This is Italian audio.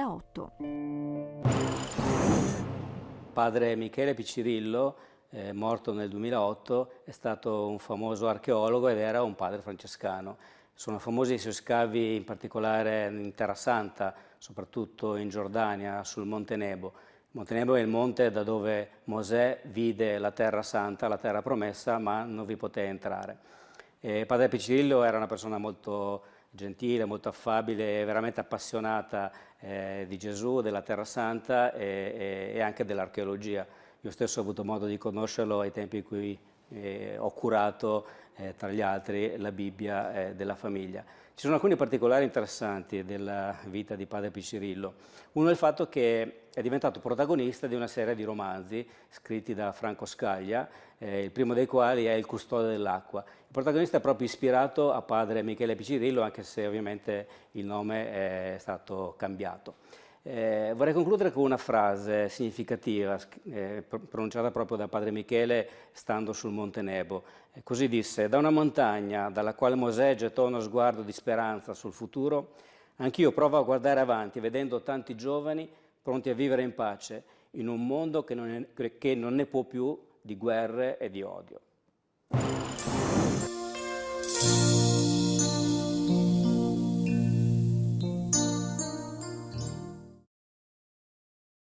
2008. Padre Michele Piccirillo, eh, morto nel 2008, è stato un famoso archeologo ed era un padre francescano. Sono famosi i suoi scavi in particolare in Terra Santa, soprattutto in Giordania, sul Monte Nebo. Monte Nebo è il monte da dove Mosè vide la Terra Santa, la Terra Promessa, ma non vi poté entrare. E padre Piccirillo era una persona molto gentile, molto affabile, veramente appassionata eh, di Gesù, della Terra Santa e, e, anche dell'archeologia. Io stesso ho avuto modo di conoscerlo ai tempi in cui eh, ho curato, eh, tra gli altri, la Bibbia eh, della famiglia. Ci sono alcuni particolari interessanti della vita di padre Piccirillo. Uno è il fatto che è diventato protagonista di una serie di romanzi scritti da Franco Scaglia, eh, il primo dei quali è Il custode dell'acqua. Il protagonista è proprio ispirato a padre Michele Piccirillo, anche se ovviamente il nome è stato cambiato. Eh, vorrei concludere con una frase significativa eh, pronunciata proprio da padre Michele stando sul Monte Nebo. Eh, così disse, da una montagna dalla quale Mosè gettò uno sguardo di speranza sul futuro, anch'io provo a guardare avanti vedendo tanti giovani pronti a vivere in pace in un mondo che non, è, che non ne può più di guerre e di odio.